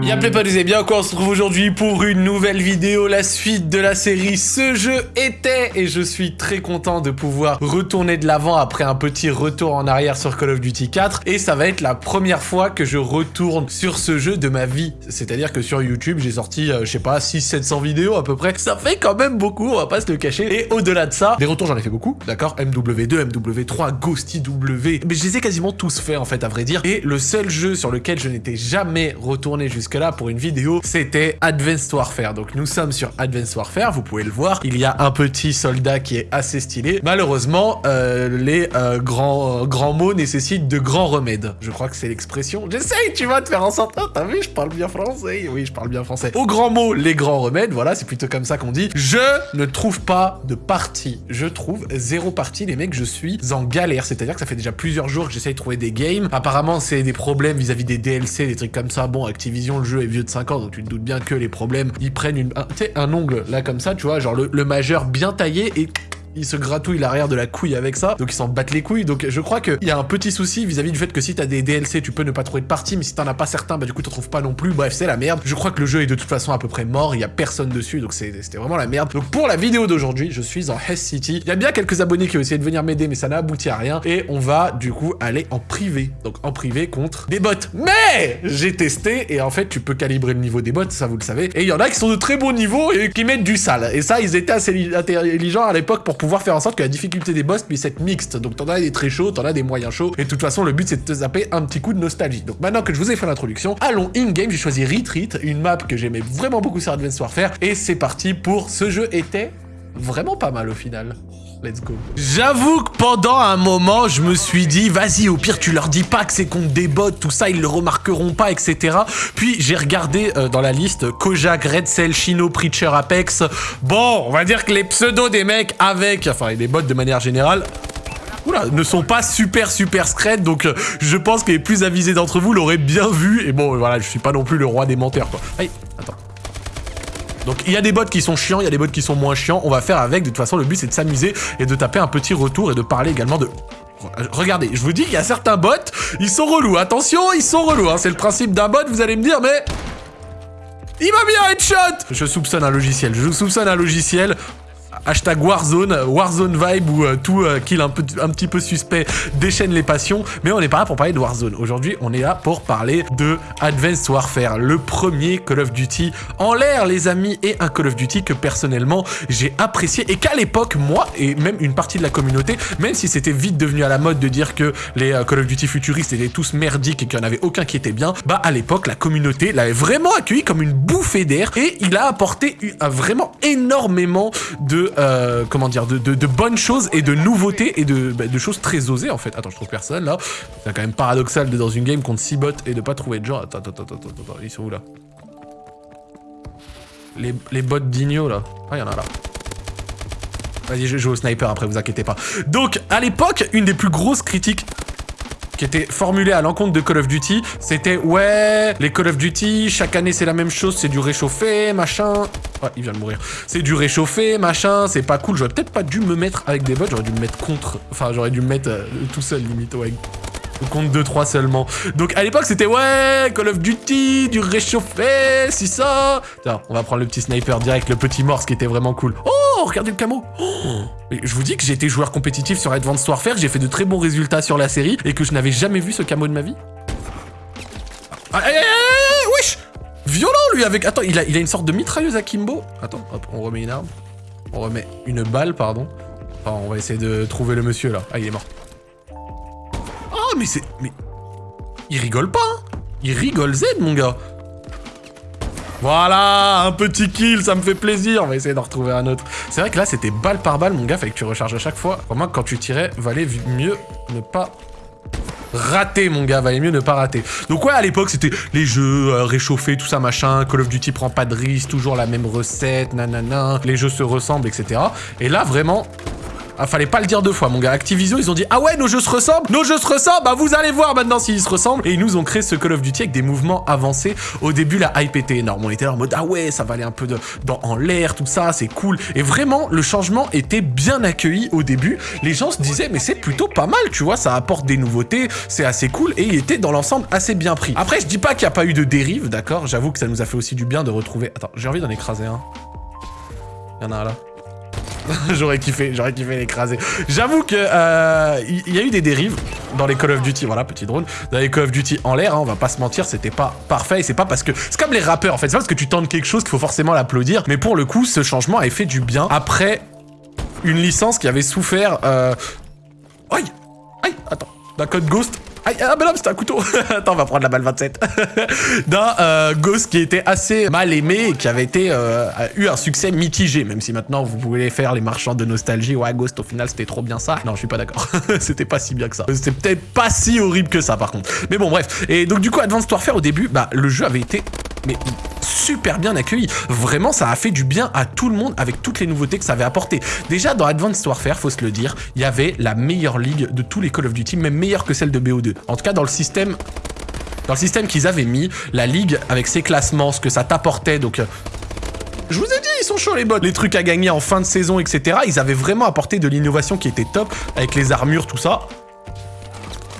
Y'a plaît pas et bien quoi on se retrouve aujourd'hui pour une nouvelle vidéo, la suite de la série Ce jeu était et je suis très content de pouvoir retourner de l'avant après un petit retour en arrière sur Call of Duty 4 et ça va être la première fois que je retourne sur ce jeu de ma vie. C'est-à-dire que sur YouTube j'ai sorti, euh, je sais pas, 600-700 vidéos à peu près. Ça fait quand même beaucoup, on va pas se le cacher. Et au-delà de ça, des retours j'en ai fait beaucoup, d'accord? MW2, MW3, Ghosty W, mais je les ai quasiment tous faits en fait à vrai dire. Et le seul jeu sur lequel je n'étais jamais retourné jusque-là pour une vidéo, c'était Advanced Warfare. Donc nous sommes sur Advanced Warfare, vous pouvez le voir. Il y a un petit soldat qui est assez stylé. Malheureusement, euh, les euh, grands, grands mots nécessitent de grands remèdes. Je crois que c'est l'expression. J'essaye, tu vois, de faire en sorte... Oh, t'as vu, je parle bien français. Oui, je parle bien français. Au grand mot, les grands remèdes, voilà, c'est plutôt comme ça qu'on dit. Je ne trouve pas de partie. Je trouve zéro partie, les mecs, je suis en galère. C'est-à-dire que ça fait déjà plusieurs jours que j'essaye de trouver des games. Apparemment, c'est des problèmes vis-à-vis -vis des DLC, des trucs comme ça. Bon, activité Le jeu est vieux de 5 ans, donc tu te doutes bien que les problèmes, ils prennent une, un, ongle, là, comme ça, tu vois, genre le majeur bien taillé et il se gratouille l'arrière de la couille avec ça, donc ils s'en battent les couilles. Donc je crois qu'il y a un petit souci vis-à-vis du fait que si t'as des DLC, tu peux ne pas trouver de partie, mais si t'en as pas certains, bah du coup t'en trouves pas non plus. Bref, c'est la merde. Je crois que le jeu est de toute façon à peu près mort, il y a personne dessus, donc c'était vraiment la merde. Donc pour la vidéo d'aujourd'hui, je suis en Hess City. Il y a bien quelques abonnés qui ont essayé de venir m'aider, mais ça n'a abouti à rien. Et on va du coup aller en privé, donc en privé contre des bots. Mais j'ai testé, et en fait tu peux calibrer le niveau des bots, ça vous le savez. Et il y en a qui sont de très bons niveaux et qui mettent du sale. Et ça, ils étaient assez intelligents à l'époque pour pouvoir faire en sorte que la difficulté des boss puisse être mixte. Donc t'en as des très chauds, t'en as des moyens chauds. Et de toute façon, le but c'est de te zapper un petit coup de nostalgie. Donc maintenant que je vous ai fait l'introduction, allons in-game. J'ai choisi Retreat, une map que j'aimais vraiment beaucoup sur Advanced Warfare. Et c'est parti pour ce jeu était vraiment pas mal au final. Let's go. J'avoue que pendant un moment, je me suis dit, vas-y, au pire, tu leur dis pas que c'est contre des bots, tout ça, ils le remarqueront pas, etc. Puis j'ai regardé euh, dans la liste Kojak, Red Cell, Chino, Preacher, Apex. Bon, on va dire que les pseudos des mecs avec, enfin, les bots de manière générale, ne sont pas super super scred, donc euh, je pense que les plus avisés d'entre vous l'auraient bien vu. Et bon, voilà, je suis pas non plus le roi des menteurs, quoi. Attends. Donc il y a des bots qui sont chiants, il y a des bots qui sont moins chiants. On va faire avec. De toute façon, le but c'est de s'amuser et de taper un petit retour et de parler également de... Regardez, je vous dis qu'il y a certains bots, ils sont relous. Attention, ils sont relous. Hein. C'est le principe d'un bot, vous allez me dire, mais... Il m'a mis headshot Je soupçonne un logiciel. Je soupçonne un logiciel hashtag Warzone, Warzone vibe ou euh, tout euh, kill un, peu, un petit peu suspect déchaîne les passions. Mais on n'est pas là pour parler de Warzone. Aujourd'hui, on est là pour parler de Advanced Warfare, le premier Call of Duty en l'air, les amis, et un Call of Duty que personnellement j'ai apprécié et qu'à l'époque, moi et même une partie de la communauté, même si c'était vite devenu à la mode de dire que les euh, Call of Duty futuristes étaient tous merdiques et qu'il n'y en avait aucun qui était bien, bah à l'époque, la communauté l'avait vraiment accueilli comme une bouffée d'air et il a apporté vraiment énormément de euh, comment dire, de, bonnes choses et de nouveautés et de, bah, de, choses très osées en fait. Attends, je trouve personne là. C'est quand même paradoxal de dans une game contre 6 bots et de pas trouver de gens. Attends, attends, attends, attends, attends, ils sont où là? Les, les bots d'Igno là. Ah, il y en a là. Vas-y, je joue au sniper après, vous inquiétez pas. Donc, à l'époque, une des plus grosses critiques qui était formulé à l'encontre de Call of Duty, c'était ouais, les Call of Duty, chaque année c'est la même chose, c'est du réchauffé, machin. Ouais, il vient de mourir. C'est du réchauffé, machin, c'est pas cool. J'aurais peut-être pas dû me mettre avec des bots, j'aurais dû me mettre contre. Enfin, j'aurais dû me mettre euh, tout seul limite, ouais. Compte 2-3 seulement. Donc à l'époque c'était ouais, Call of Duty, du réchauffé, si ça. Tiens, on va prendre le petit sniper direct, le petit morse qui était vraiment cool. Oh, regardez le camo. Oh je vous dis que j'ai été joueur compétitif sur Advanced Warfare, j'ai fait de très bons résultats sur la série et que je n'avais jamais vu ce camo de ma vie. Ah, eh, eh, eh, wesh Violent lui avec... Attends, il a, il a une sorte de mitrailleuse à Kimbo. Attends, hop, on remet une arme. On remet une balle, pardon. Enfin, on va essayer de trouver le monsieur là. Ah, il est mort mais c'est... Mais... Il rigole pas, hein Il rigole Z, mon gars voilà, un petit kill, ça me fait plaisir. On va essayer d'en retrouver un autre. C'est vrai que là, c'était balle par balle, mon gars. Fallait que tu recharges à chaque fois. Pour moi, quand tu tirais, valait mieux ne pas rater, mon gars. Valait mieux ne pas rater. Donc ouais, à l'époque, c'était les jeux euh, réchauffés, tout ça, machin. Call of Duty prend pas de risque, toujours la même recette, nanana. Les jeux se ressemblent, etc. Et là, vraiment... Ah, fallait pas le dire deux fois, mon gars. Activision, ils ont dit Ah ouais, nos jeux se ressemblent Nos jeux se ressemblent Bah, vous allez voir maintenant s'ils se ressemblent. Et ils nous ont créé ce Call of Duty avec des mouvements avancés. Au début, la hype était énorme. On était en mode Ah ouais, ça va aller un peu de, dans, en l'air, tout ça, c'est cool. Et vraiment, le changement était bien accueilli au début. Les gens se disaient Mais c'est plutôt pas mal, tu vois, ça apporte des nouveautés, c'est assez cool. Et il était dans l'ensemble assez bien pris. Après, je dis pas qu'il n'y a pas eu de dérive, d'accord? J'avoue que ça nous a fait aussi du bien de retrouver. Attends, j'ai envie d'en écraser un. Il y en a un là. j'aurais kiffé, j'aurais kiffé l'écraser. J'avoue que euh, il y, a eu des dérives dans les Call of Duty, voilà, petit drone, dans les Call of Duty en l'air, hein, on va pas se mentir, c'était pas parfait, c'est pas parce que... C'est comme les rappeurs, en fait, c'est pas parce que tu tentes quelque chose qu'il faut forcément l'applaudir, mais pour le coup, ce changement a fait du bien. Après une licence qui avait souffert... Euh... Aïe! Aïe! Attends, d'un code Ghost ah bah non, c'était un couteau Attends, on va prendre la balle 27. D'un euh, Ghost qui était assez mal aimé et qui avait été euh, eu un succès mitigé, même si maintenant vous pouvez faire les marchands de nostalgie. Ouais, Ghost, au final, c'était trop bien ça. Non, je suis pas d'accord. c'était pas si bien que ça. C'était peut-être pas si horrible que ça, par contre. Mais bon, bref. Et donc, du coup, Advanced Warfare, au début, bah, le jeu avait été mais super bien accueilli. Vraiment, ça a fait du bien à tout le monde avec toutes les nouveautés que ça avait apporté. Déjà, dans Advanced Warfare, faut se le dire, il y avait la meilleure ligue de tous les Call of Duty, même meilleure que celle de BO2. En tout cas, dans le système... Dans le système qu'ils avaient mis, la ligue, avec ses classements, ce que ça t'apportait, donc... Euh, je vous ai dit, ils sont chauds les bots. Les trucs à gagner en fin de saison, etc. Ils avaient vraiment apporté de l'innovation qui était top, avec les armures, tout ça.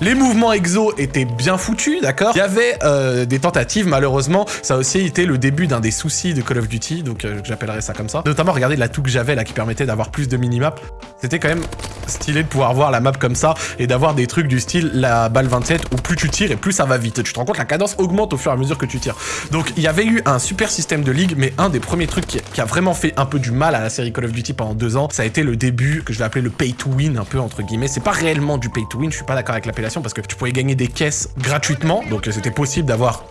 Les mouvements exo étaient bien foutus, d'accord Il y avait euh, des tentatives, malheureusement, ça a aussi été le début d'un des soucis de Call of Duty, donc euh, j'appellerais ça comme ça. Notamment, regardez la toux que j'avais là qui permettait d'avoir plus de minimap. C'était quand même stylé de pouvoir voir la map comme ça et d'avoir des trucs du style la balle 27 où plus tu tires et plus ça va vite. Tu te rends compte, la cadence augmente au fur et à mesure que tu tires. Donc il y avait eu un super système de ligue, mais un des premiers trucs qui, a vraiment fait un peu du mal à la série Call of Duty pendant deux ans, ça a été le début que je vais appeler le pay to win, un peu entre guillemets. C'est pas réellement du pay to win, je suis pas d'accord avec l'appellation parce que tu pouvais gagner des caisses gratuitement, donc c'était possible d'avoir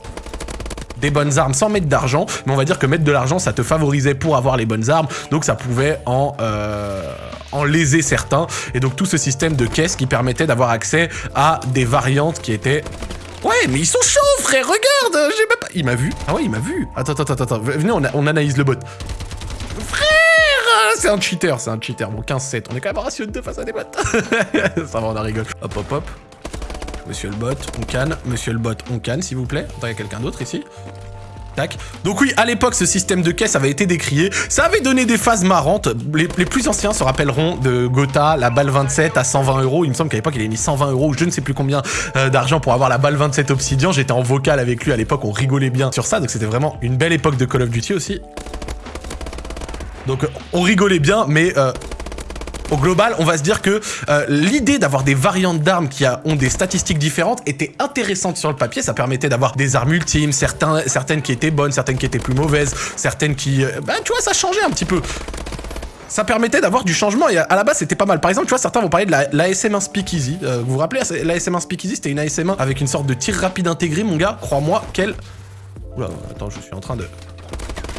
des bonnes armes sans mettre d'argent, mais on va dire que mettre de l'argent, ça te favorisait pour avoir les bonnes armes, donc ça pouvait en, euh, en léser certains, et donc tout ce système de caisses qui permettait d'avoir accès à des variantes qui étaient... Ouais, mais ils sont chauds, frère, regarde J'ai même pas... Il m'a vu Ah ouais, il m'a vu Attends, attends, attends, attends, venez, on, analyse le bot. Frère C'est un cheater, c'est un cheater. Bon, 15-7, on est quand même ratio de 2 face à des bots. ça va, on en rigole. Hop, hop, hop. Monsieur le bot, on canne. Monsieur le bot, on canne, s'il vous plaît. Attends, il y a quelqu'un d'autre ici? Donc oui, à l'époque, ce système de caisse avait été décrié. Ça avait donné des phases marrantes. Les, plus anciens se rappelleront de Gotha, la balle 27 à 120 euros. Il me semble qu'à l'époque, il avait mis 120 euros ou je ne sais plus combien euh, d'argent pour avoir la balle 27 Obsidian. J'étais en vocal avec lui à l'époque, on rigolait bien sur ça. Donc c'était vraiment une belle époque de Call of Duty aussi. Donc on rigolait bien, mais euh, au global, on va se dire que euh, l'idée d'avoir des variantes d'armes qui ont des statistiques différentes était intéressante sur le papier. Ça permettait d'avoir des armes ultimes, certaines qui étaient bonnes, certaines qui étaient plus mauvaises, certaines qui... Ben, tu vois, ça changeait un petit peu ça permettait d'avoir du changement et à la base c'était pas mal. Par exemple, tu vois, certains vont parler de la, 1 Speakeasy. Euh, vous vous rappelez, la SM1 Speakeasy c'était une ASM1 avec une sorte de tir rapide intégré, mon gars. Crois-moi, quel... Oula, attends, je suis en train de...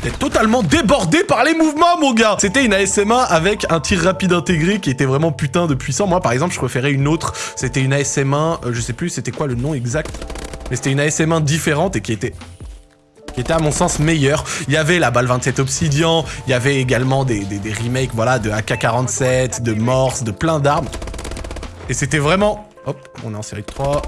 T'es totalement débordé par les mouvements, mon gars C'était une ASM1 avec un tir rapide intégré qui était vraiment putain de puissant. Moi, par exemple, je préférais une autre. C'était une ASM1, euh, je sais plus c'était quoi le nom exact. Mais c'était une ASM1 différente et qui était qui était à mon sens meilleure. Il y avait la balle 27 Obsidian, il y avait également des, des, remakes voilà, de AK-47, de Morse, de plein d'armes. Et c'était vraiment... Hop, on est en série de 3.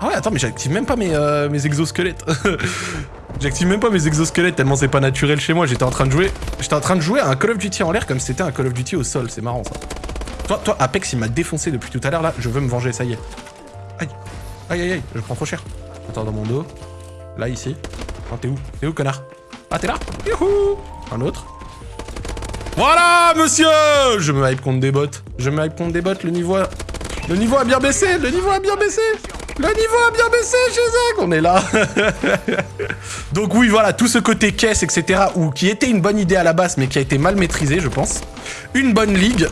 Ah ouais, attends, mais j'active même pas mes, euh, mes exosquelettes. J'active même pas mes exosquelettes tellement c'est pas naturel chez moi. J'étais en train de jouer. J'étais en train de jouer à un Call of Duty en l'air comme si c'était un Call of Duty au sol. C'est marrant ça. Toi, toi, Apex, il m'a défoncé depuis tout à l'heure là. Je veux me venger, ça y est. Aïe. Aïe aïe aïe, je prends trop cher. Attends, dans mon dos. Là, ici. Oh, t'es où? T'es où, connard? Ah, t'es là? Youhou Un autre. Voilà, monsieur Je me hype contre des bots. Je me hype contre des bots. Le niveau a... Le niveau a bien baissé. Le niveau a bien baissé. Le niveau a bien baissé chez Zach, on est là. Donc oui, voilà, tout ce côté caisse, etc., ou qui était une bonne idée à la base, mais qui a été mal maîtrisé, je pense. Une bonne ligue,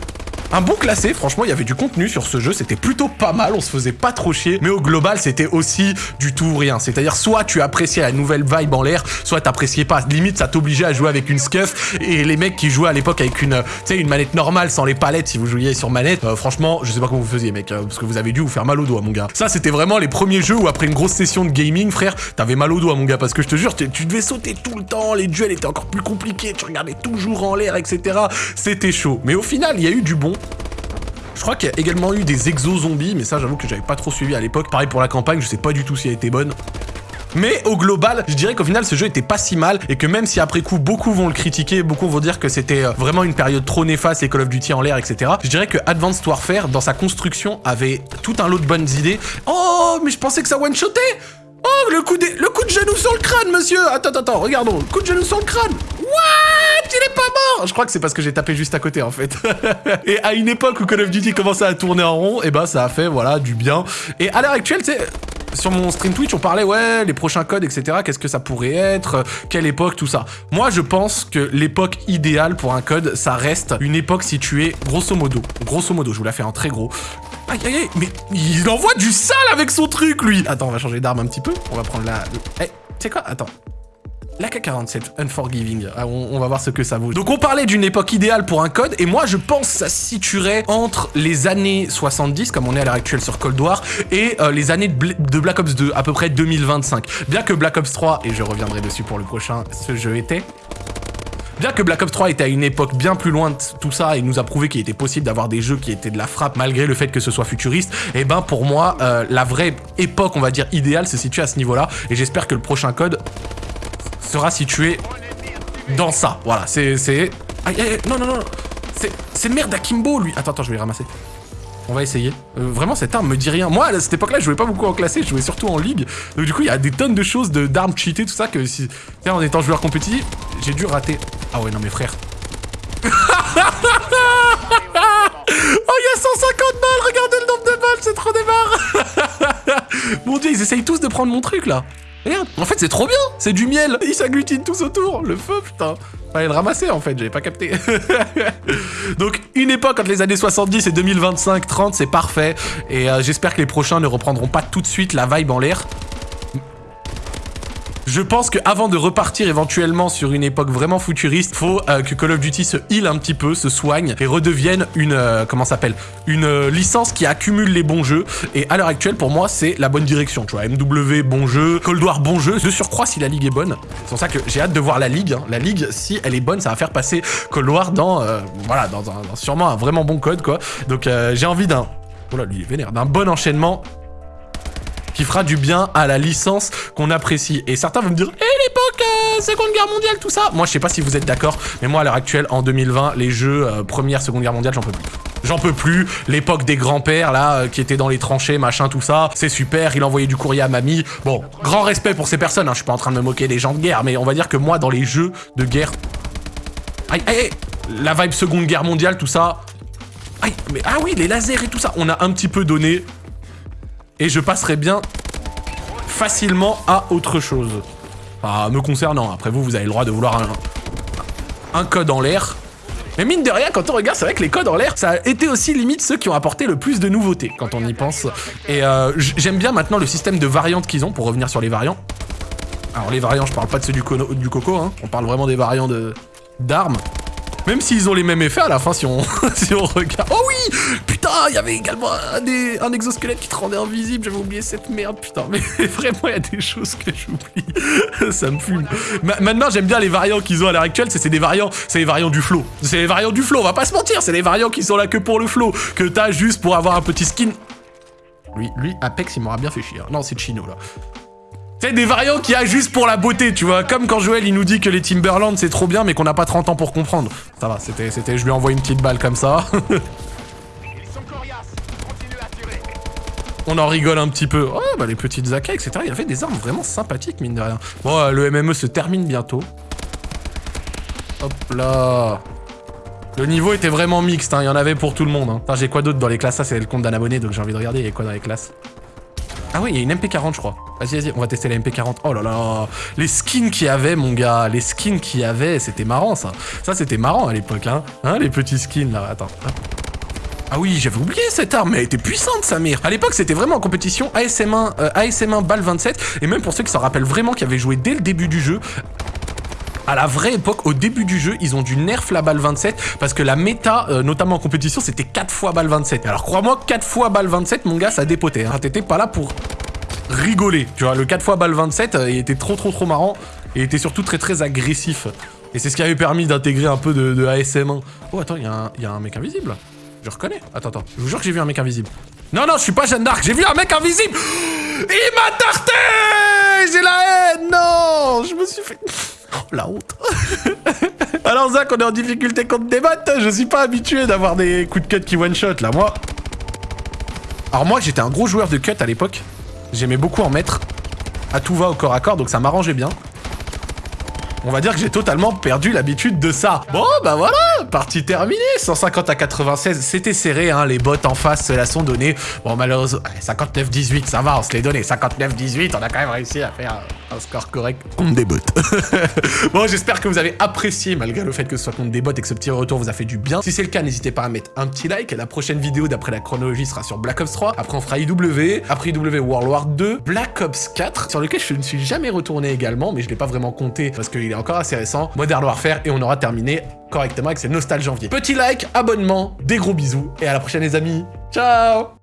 un bon classé, franchement, il y avait du contenu sur ce jeu, c'était plutôt pas mal, on se faisait pas trop chier, mais au global, c'était aussi du tout ou rien. C'est-à-dire, soit tu appréciais la nouvelle vibe en l'air, soit t'appréciais pas. Limite, ça t'obligeait à jouer avec une scuff, et les mecs qui jouaient à l'époque avec une, une manette normale, sans les palettes, si vous jouiez sur manette, euh, franchement, je sais pas comment vous faisiez, mec, euh, parce que vous avez dû vous faire mal au doigt, mon gars. Ça, c'était vraiment les premiers jeux où, après une grosse session de gaming, frère, t'avais mal au doigt, mon gars, parce que je te jure, tu devais sauter tout le temps, les duels étaient encore plus compliqués, tu regardais toujours en l'air, etc. C'était chaud. Mais au final, il y a eu du bon. Je crois qu'il y a également eu des exo-zombies, mais ça, j'avoue que j'avais pas trop suivi à l'époque. Pareil pour la campagne, je sais pas du tout si elle était bonne. Mais au global, je dirais qu'au final, ce jeu était pas si mal et que même si après coup, beaucoup vont le critiquer, beaucoup vont dire que c'était euh, vraiment une période trop néfaste, les Call of Duty en l'air, etc. Je dirais que Advanced Warfare, dans sa construction, avait tout un lot de bonnes idées. Oh, mais je pensais que ça one-shotait Oh, le coup, de... le coup de genou sur le crâne, monsieur Attends, attends, regardons. Coup de genou sur le crâne What? Il est pas mort Je crois que c'est parce que j'ai tapé juste à côté, en fait. et à une époque où Call of Duty commençait à tourner en rond, et eh ben ça a fait, voilà, du bien. Et à l'heure actuelle, tu sais sur mon stream Twitch, on parlait, ouais, les prochains codes, etc. Qu'est-ce que ça pourrait être Quelle époque, tout ça. Moi, je pense que l'époque idéale pour un code, ça reste une époque située, grosso modo, grosso modo, je vous la fais en très gros. Aïe, aïe, aïe, mais il envoie du sale avec son truc, lui Attends, on va changer d'arme un petit peu. On va prendre la... Eh, tu sais quoi? Attends. La K47, Unforgiving, ah, on, va voir ce que ça vaut. Donc on parlait d'une époque idéale pour un code, et moi je pense que ça se situerait entre les années 70, comme on est à l'heure actuelle sur Cold War, et euh, les années de, Black Ops 2, à peu près 2025. Bien que Black Ops 3, et je reviendrai dessus pour le prochain, ce jeu était... Bien que Black Ops 3 était à une époque bien plus loin de tout ça et nous a prouvé qu'il était possible d'avoir des jeux qui étaient de la frappe malgré le fait que ce soit futuriste, et eh ben pour moi, euh, la vraie époque, on va dire, idéale se situe à ce niveau-là. Et j'espère que le prochain code sera situé dans ça. Voilà, c'est... Aïe, aïe, non, non, non. C'est merde d'Akimbo, lui. Attends, attends, je vais les ramasser. On va essayer. Euh, vraiment, cette arme me dit rien. Moi, à cette époque-là, je jouais pas beaucoup en classé, je jouais surtout en ligue. Donc du coup, il y a des tonnes de choses, d'armes cheatées, tout ça, que si... en étant joueur compétitif, j'ai dû rater. Ah ouais, non, mais frère. oh, il y a 150 balles Regardez le nombre de balles, c'est trop démarre Mon dieu, ils essayent tous de prendre mon truc, là Regarde, en fait c'est trop bien, c'est du miel, ils s'agglutinent tous autour, le feu putain. Fallait le ramasser en fait, j'avais pas capté. Donc une époque entre les années 70 et 2025-30, c'est parfait. Et euh, j'espère que les prochains ne reprendront pas tout de suite la vibe en l'air. Je pense qu'avant de repartir éventuellement sur une époque vraiment futuriste, faut euh, que Call of Duty se heal un petit peu, se soigne et redevienne une, euh, comment s'appelle, une euh, licence qui accumule les bons jeux. Et à l'heure actuelle, pour moi, c'est la bonne direction. Tu vois, MW, bon jeu, Cold War, bon jeu. De surcroît, si la ligue est bonne, c'est pour ça que j'ai hâte de voir la ligue. Hein. La ligue, si elle est bonne, ça va faire passer Cold War dans, voilà, dans, un, sûrement un vraiment bon code, quoi. Donc j'ai envie d'un, oh là, lui, il est vénère, d'un bon enchaînement qui fera du bien à la licence qu'on apprécie. Et certains vont me dire, eh l'époque, euh, Seconde Guerre mondiale, tout ça Moi, je sais pas si vous êtes d'accord, mais moi, à l'heure actuelle, en 2020, les jeux euh, Première, Seconde Guerre mondiale, j'en peux plus. J'en peux plus, l'époque des grands-pères, là, euh, qui étaient dans les tranchées, machin, tout ça, c'est super, il envoyait du courrier à mamie. Bon, grand respect pour ces personnes, hein, je suis pas en train de me moquer des gens de guerre, mais on va dire que moi, dans les jeux de guerre... Aïe, aïe La vibe Seconde Guerre mondiale, tout ça... Aïe, mais ah oui, les lasers et tout ça, on a un petit peu donné et je passerai bien facilement à autre chose. Enfin, me concernant. Après vous, vous avez le droit de vouloir un, code en l'air. Mais mine de rien, quand on regarde, c'est vrai que les codes en l'air, ça a été aussi limite ceux qui ont apporté le plus de nouveautés, quand on y pense. Et euh, j'aime bien maintenant le système de variantes qu'ils ont, pour revenir sur les variants. Alors les variants, je parle pas de ceux du, du coco, hein. on parle vraiment des variants d'armes. Même s'ils ont les mêmes effets à la fin, si on, si on regarde... Oh oui Putain, il y avait également un, un, exosquelette qui te rendait invisible. J'avais oublié cette merde, putain. Mais vraiment, il y a des choses que j'oublie. Ça me fume. maintenant, j'aime bien les variants qu'ils ont à l'heure actuelle. C'est des variants, c'est les variants du flow. C'est les variants du flow, on va pas se mentir. C'est les variants qui sont là que pour le flow. Que t'as juste pour avoir un petit skin. Lui, lui, Apex, il m'aura bien fait chier. Non, c'est Chino, là. C'est des variants qui a juste pour la beauté, tu vois. Comme quand Joël, il nous dit que les Timberland, c'est trop bien, mais qu'on n'a pas 30 ans pour comprendre. Ça va, c'était... c'était, Je lui envoie une petite balle comme ça. On en rigole un petit peu. Oh, bah les petites AK, etc. Il y avait des armes vraiment sympathiques, mine de rien. Bon, euh, le MME se termine bientôt. Hop là le niveau était vraiment mixte, hein. il y en avait pour tout le monde. Hein. J'ai quoi d'autre dans les classes? Ça, c'est le compte d'un abonné, donc j'ai envie de regarder. Il y a quoi dans les classes? Ah oui, il y a une MP40, je crois. Vas-y, vas-y, on va tester la MP40. Oh là là, les skins qu'il y avait, mon gars, les skins qu'il y avait, c'était marrant, ça. Ça, c'était marrant à l'époque, hein. Hein, les petits skins, là, attends. Ah oui, j'avais oublié cette arme, mais elle était puissante, sa mère. À l'époque, c'était vraiment en compétition ASM1, euh, ASM1 balle 27. Et même pour ceux qui s'en rappellent vraiment, qui avaient joué dès le début du jeu, à la vraie époque, au début du jeu, ils ont dû nerf la balle 27 parce que la méta, euh, notamment en compétition, c'était 4 fois balle 27. Alors crois-moi, 4 fois balle 27, mon gars, ça dépotait. Hein. T'étais pas là pour rigoler. Tu vois, le 4 fois balle 27, euh, il était trop trop trop marrant et il était surtout très très agressif. Et c'est ce qui avait permis d'intégrer un peu de, ASM1. Oh attends, il y, a un mec invisible. Je reconnais. Attends, attends. Je vous jure que j'ai vu un mec invisible. Non, non, je suis pas Jeanne d'Arc. J'ai vu un mec invisible. Il m'a tarté J'ai la haine Non Je me suis fait... Oh, la honte Alors Zach, on est en difficulté contre des bots. Je suis pas habitué d'avoir des coups de cut qui one-shot, là. Moi... Alors moi, j'étais un gros joueur de cut à l'époque. J'aimais beaucoup en mettre. À tout va au corps à corps, donc ça m'arrangeait bien. On va dire que j'ai totalement perdu l'habitude de ça. Bon, bah voilà, partie terminée. 150 à 96, c'était serré, hein. Les bots en face se la sont données. Bon, malheureusement, 59-18, ça va, on se les donnait. 59-18, on a quand même réussi à faire un score correct contre des bots. bon, j'espère que vous avez apprécié, malgré le fait que ce soit contre des bots et que ce petit retour vous a fait du bien. Si c'est le cas, n'hésitez pas à mettre un petit like. La prochaine vidéo, d'après la chronologie, sera sur Black Ops 3. Après, on fera IW. Après IW, World War 2. Black Ops 4, sur lequel je ne suis jamais retourné également, mais je l'ai pas vraiment compté parce qu'il est encore assez récent. Modern Warfare et on aura terminé correctement avec ces nostalgies janvier. Petit like, abonnement, des gros bisous et à la prochaine les amis. Ciao